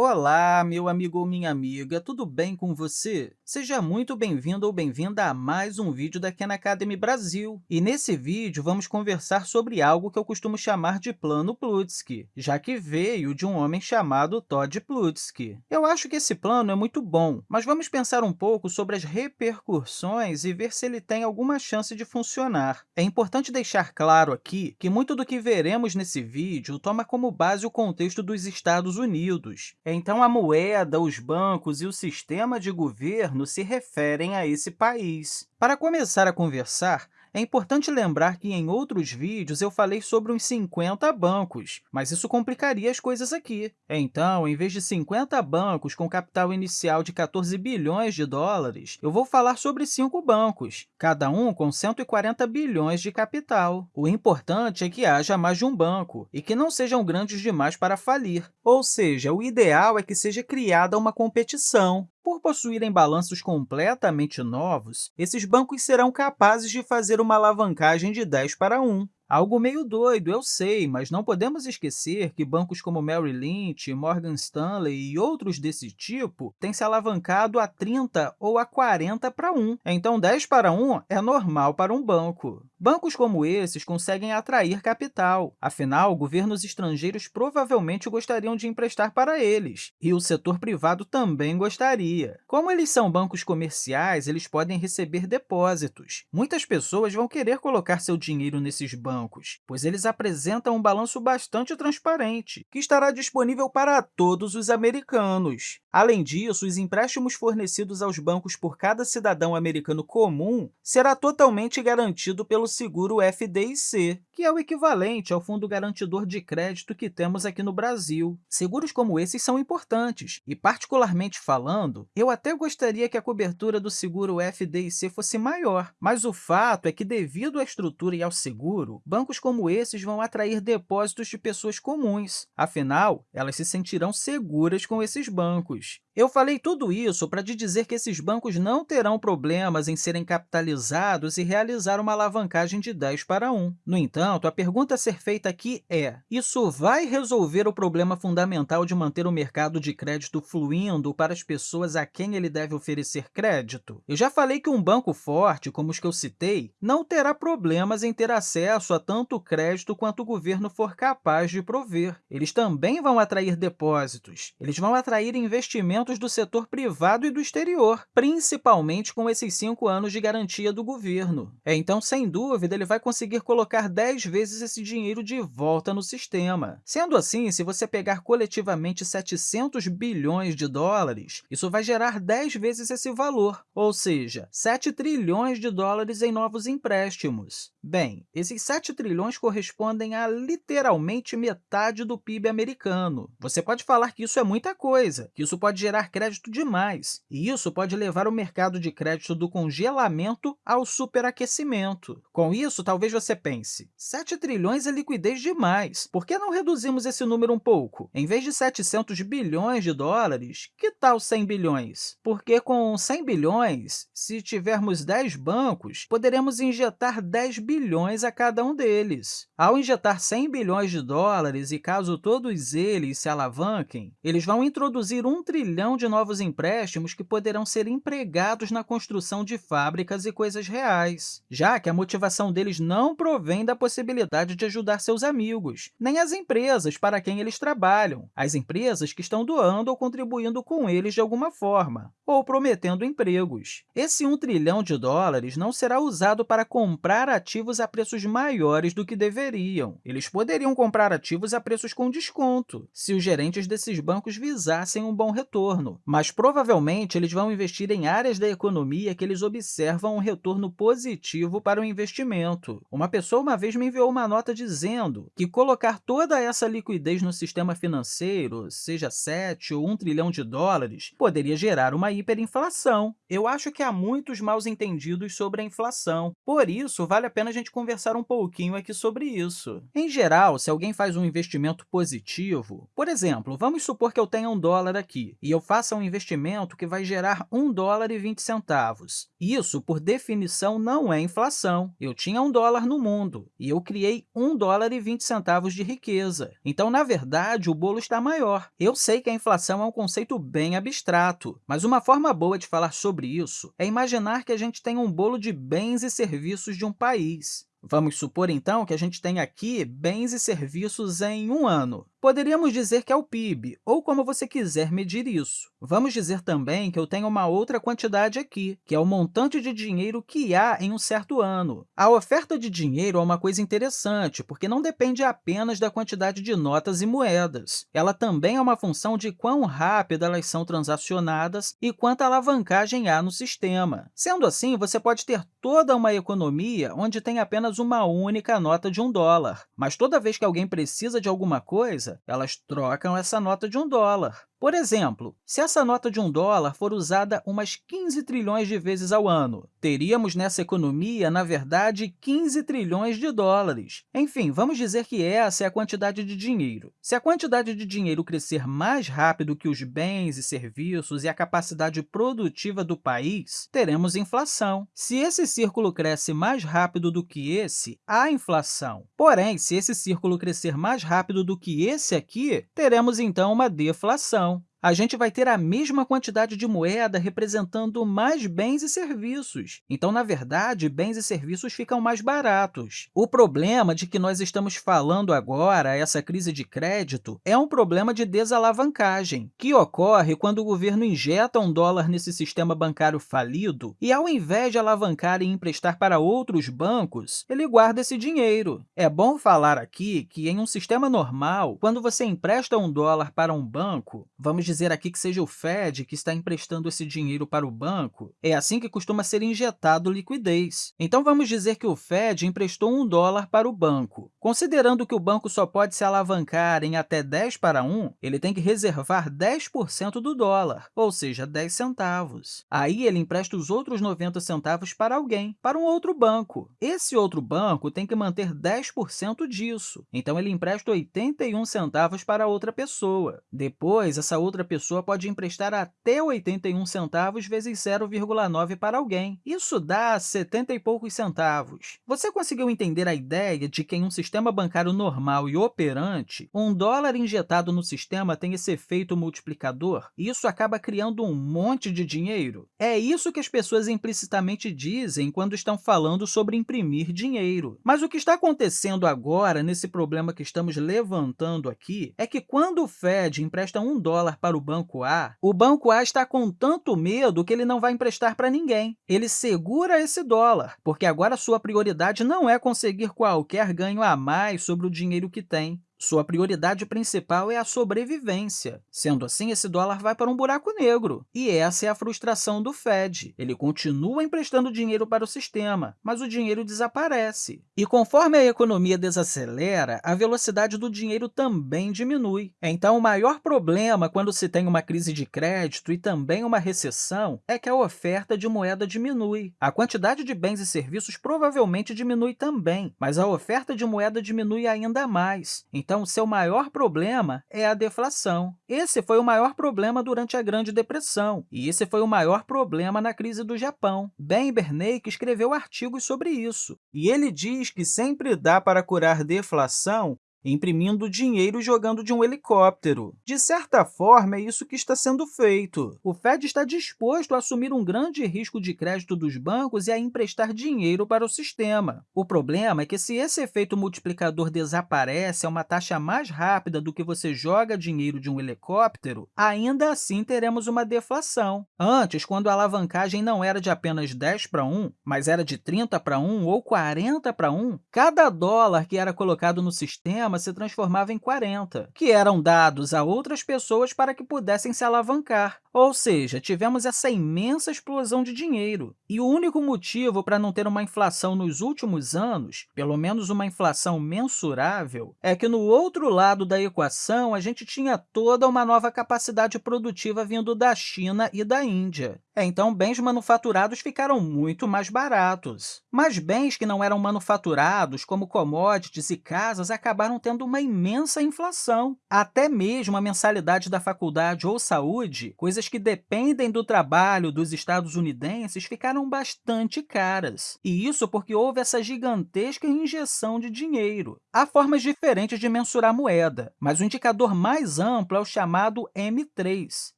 Olá, meu amigo ou minha amiga, tudo bem com você? Seja muito bem-vindo ou bem-vinda a mais um vídeo da Khan Academy Brasil. E nesse vídeo, vamos conversar sobre algo que eu costumo chamar de Plano Plutsky, já que veio de um homem chamado Todd Plutsky. Eu acho que esse plano é muito bom, mas vamos pensar um pouco sobre as repercussões e ver se ele tem alguma chance de funcionar. É importante deixar claro aqui que muito do que veremos nesse vídeo toma como base o contexto dos Estados Unidos. Então, a moeda, os bancos e o sistema de governo se referem a esse país. Para começar a conversar, é importante lembrar que, em outros vídeos, eu falei sobre uns 50 bancos, mas isso complicaria as coisas aqui. Então, em vez de 50 bancos com capital inicial de 14 bilhões de dólares, eu vou falar sobre cinco bancos, cada um com 140 bilhões de capital. O importante é que haja mais de um banco e que não sejam grandes demais para falir, ou seja, o ideal é que seja criada uma competição. Por possuírem balanços completamente novos, esses bancos serão capazes de fazer uma alavancagem de 10 para 1. Algo meio doido, eu sei, mas não podemos esquecer que bancos como Merrill Lynch, Morgan Stanley e outros desse tipo têm se alavancado a 30 ou a 40 para 1. Então, 10 para 1 é normal para um banco. Bancos como esses conseguem atrair capital. Afinal, governos estrangeiros provavelmente gostariam de emprestar para eles, e o setor privado também gostaria. Como eles são bancos comerciais, eles podem receber depósitos. Muitas pessoas vão querer colocar seu dinheiro nesses bancos bancos, pois eles apresentam um balanço bastante transparente, que estará disponível para todos os americanos. Além disso, os empréstimos fornecidos aos bancos por cada cidadão americano comum será totalmente garantido pelo seguro FDIC, que é o equivalente ao Fundo Garantidor de Crédito que temos aqui no Brasil. Seguros como esses são importantes, e, particularmente falando, eu até gostaria que a cobertura do seguro FDIC fosse maior, mas o fato é que, devido à estrutura e ao seguro, bancos como esses vão atrair depósitos de pessoas comuns. Afinal, elas se sentirão seguras com esses bancos. Eu falei tudo isso para te dizer que esses bancos não terão problemas em serem capitalizados e realizar uma alavancagem de 10 para 1. No entanto, a pergunta a ser feita aqui é, isso vai resolver o problema fundamental de manter o mercado de crédito fluindo para as pessoas a quem ele deve oferecer crédito? Eu já falei que um banco forte, como os que eu citei, não terá problemas em ter acesso a tanto crédito quanto o governo for capaz de prover. Eles também vão atrair depósitos, eles vão atrair investimentos do setor privado e do exterior, principalmente com esses cinco anos de garantia do governo. É, então, sem dúvida, ele vai conseguir colocar 10 vezes esse dinheiro de volta no sistema. Sendo assim, se você pegar coletivamente 700 bilhões de dólares, isso vai gerar 10 vezes esse valor, ou seja, 7 trilhões de dólares em novos empréstimos. Bem, esses 7 trilhões correspondem a literalmente metade do PIB americano. Você pode falar que isso é muita coisa, que isso pode gerar crédito demais, e isso pode levar o mercado de crédito do congelamento ao superaquecimento. Com isso, talvez você pense, 7 trilhões é liquidez demais, por que não reduzimos esse número um pouco? Em vez de 700 bilhões de dólares, que tal 100 bilhões? Porque com 100 bilhões, se tivermos 10 bancos, poderemos injetar 10 bilhões a cada um deles. Ao injetar 100 bilhões de dólares e caso todos eles se alavanquem, eles vão introduzir um trilhão de novos empréstimos que poderão ser empregados na construção de fábricas e coisas reais, já que a motivação deles não provém da possibilidade de ajudar seus amigos, nem as empresas para quem eles trabalham, as empresas que estão doando ou contribuindo com eles de alguma forma, ou prometendo empregos. Esse 1 trilhão de dólares não será usado para comprar ativos ativos a preços maiores do que deveriam. Eles poderiam comprar ativos a preços com desconto, se os gerentes desses bancos visassem um bom retorno, mas provavelmente eles vão investir em áreas da economia que eles observam um retorno positivo para o investimento. Uma pessoa uma vez me enviou uma nota dizendo que colocar toda essa liquidez no sistema financeiro, seja 7 ou 1 trilhão de dólares, poderia gerar uma hiperinflação. Eu acho que há muitos mal entendidos sobre a inflação, por isso vale a pena a gente conversar um pouquinho aqui sobre isso. Em geral, se alguém faz um investimento positivo, por exemplo, vamos supor que eu tenha um dólar aqui e eu faça um investimento que vai gerar um dólar e 20 centavos. Isso, por definição, não é inflação. Eu tinha um dólar no mundo e eu criei um dólar e 20 centavos de riqueza. Então, na verdade, o bolo está maior. Eu sei que a inflação é um conceito bem abstrato, mas uma forma boa de falar sobre isso é imaginar que a gente tem um bolo de bens e serviços de um país. Vamos supor, então, que a gente tem aqui bens e serviços em um ano. Poderíamos dizer que é o PIB, ou como você quiser medir isso. Vamos dizer também que eu tenho uma outra quantidade aqui, que é o montante de dinheiro que há em um certo ano. A oferta de dinheiro é uma coisa interessante, porque não depende apenas da quantidade de notas e moedas. Ela também é uma função de quão rápido elas são transacionadas e quanta alavancagem há no sistema. Sendo assim, você pode ter toda uma economia onde tem apenas uma única nota de um dólar, mas toda vez que alguém precisa de alguma coisa, elas trocam essa nota de um dólar. Por exemplo, se essa nota de um dólar for usada umas 15 trilhões de vezes ao ano, teríamos nessa economia, na verdade, 15 trilhões de dólares. Enfim, vamos dizer que essa é a quantidade de dinheiro. Se a quantidade de dinheiro crescer mais rápido que os bens e serviços e a capacidade produtiva do país, teremos inflação. Se esse círculo cresce mais rápido do que esse, há inflação. Porém, se esse círculo crescer mais rápido do que esse aqui, teremos, então, uma deflação a gente vai ter a mesma quantidade de moeda representando mais bens e serviços. Então, na verdade, bens e serviços ficam mais baratos. O problema de que nós estamos falando agora, essa crise de crédito, é um problema de desalavancagem, que ocorre quando o governo injeta um dólar nesse sistema bancário falido e, ao invés de alavancar e emprestar para outros bancos, ele guarda esse dinheiro. É bom falar aqui que, em um sistema normal, quando você empresta um dólar para um banco, vamos dizer aqui que seja o Fed que está emprestando esse dinheiro para o banco, é assim que costuma ser injetado liquidez. Então, vamos dizer que o Fed emprestou um dólar para o banco. Considerando que o banco só pode se alavancar em até 10 para 1, ele tem que reservar 10% do dólar, ou seja, 10 centavos. Aí, ele empresta os outros 90 centavos para alguém, para um outro banco. Esse outro banco tem que manter 10% disso, então ele empresta 81 centavos para outra pessoa. Depois, essa outra outra pessoa pode emprestar até 81 centavos vezes 0,9 para alguém. Isso dá 70 e poucos centavos. Você conseguiu entender a ideia de que, em um sistema bancário normal e operante, um dólar injetado no sistema tem esse efeito multiplicador isso acaba criando um monte de dinheiro? É isso que as pessoas implicitamente dizem quando estão falando sobre imprimir dinheiro. Mas o que está acontecendo agora, nesse problema que estamos levantando aqui, é que quando o Fed empresta um dólar para para o banco A, o banco A está com tanto medo que ele não vai emprestar para ninguém. Ele segura esse dólar, porque agora sua prioridade não é conseguir qualquer ganho a mais sobre o dinheiro que tem. Sua prioridade principal é a sobrevivência. Sendo assim, esse dólar vai para um buraco negro. E essa é a frustração do Fed. Ele continua emprestando dinheiro para o sistema, mas o dinheiro desaparece. E conforme a economia desacelera, a velocidade do dinheiro também diminui. Então, o maior problema quando se tem uma crise de crédito e também uma recessão é que a oferta de moeda diminui. A quantidade de bens e serviços provavelmente diminui também, mas a oferta de moeda diminui ainda mais. Então, seu maior problema é a deflação. Esse foi o maior problema durante a Grande Depressão, e esse foi o maior problema na crise do Japão. Ben Bernanke escreveu artigos sobre isso, e ele diz que sempre dá para curar deflação imprimindo dinheiro jogando de um helicóptero. De certa forma, é isso que está sendo feito. O Fed está disposto a assumir um grande risco de crédito dos bancos e a emprestar dinheiro para o sistema. O problema é que, se esse efeito multiplicador desaparece a uma taxa mais rápida do que você joga dinheiro de um helicóptero, ainda assim teremos uma deflação. Antes, quando a alavancagem não era de apenas 10 para 1, mas era de 30 para 1 ou 40 para 1, cada dólar que era colocado no sistema se transformava em 40, que eram dados a outras pessoas para que pudessem se alavancar. Ou seja, tivemos essa imensa explosão de dinheiro. E o único motivo para não ter uma inflação nos últimos anos, pelo menos uma inflação mensurável, é que no outro lado da equação a gente tinha toda uma nova capacidade produtiva vindo da China e da Índia. É, então, bens manufaturados ficaram muito mais baratos. Mas bens que não eram manufaturados, como commodities e casas, acabaram tendo uma imensa inflação. Até mesmo a mensalidade da faculdade ou saúde, coisa coisas que dependem do trabalho dos estadunidenses ficaram bastante caras. E isso porque houve essa gigantesca injeção de dinheiro. Há formas diferentes de mensurar moeda, mas o indicador mais amplo é o chamado M3,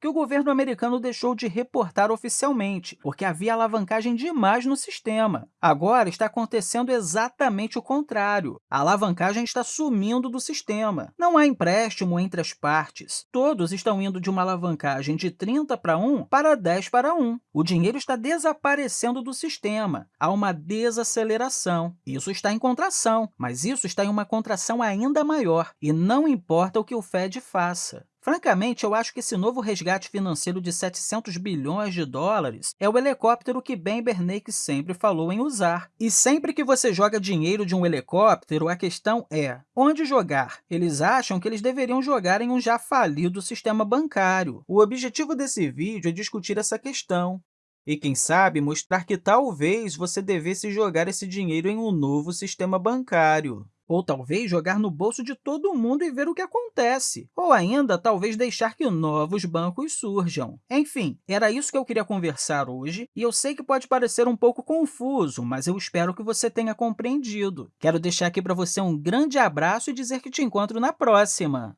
que o governo americano deixou de reportar oficialmente, porque havia alavancagem demais no sistema. Agora está acontecendo exatamente o contrário. A alavancagem está sumindo do sistema. Não há empréstimo entre as partes. Todos estão indo de uma alavancagem de 30 para 1 para 10 para 1. O dinheiro está desaparecendo do sistema. Há uma desaceleração. Isso está em contração, mas isso está em uma contração ainda maior, e não importa o que o Fed faça. Francamente, eu acho que esse novo resgate financeiro de 700 bilhões de dólares é o helicóptero que Ben Bernanke sempre falou em usar. E sempre que você joga dinheiro de um helicóptero, a questão é onde jogar? Eles acham que eles deveriam jogar em um já falido sistema bancário. O objetivo desse vídeo é discutir essa questão. E, quem sabe, mostrar que talvez você devesse jogar esse dinheiro em um novo sistema bancário. Ou talvez jogar no bolso de todo mundo e ver o que acontece. Ou ainda, talvez deixar que novos bancos surjam. Enfim, era isso que eu queria conversar hoje, e eu sei que pode parecer um pouco confuso, mas eu espero que você tenha compreendido. Quero deixar aqui para você um grande abraço e dizer que te encontro na próxima!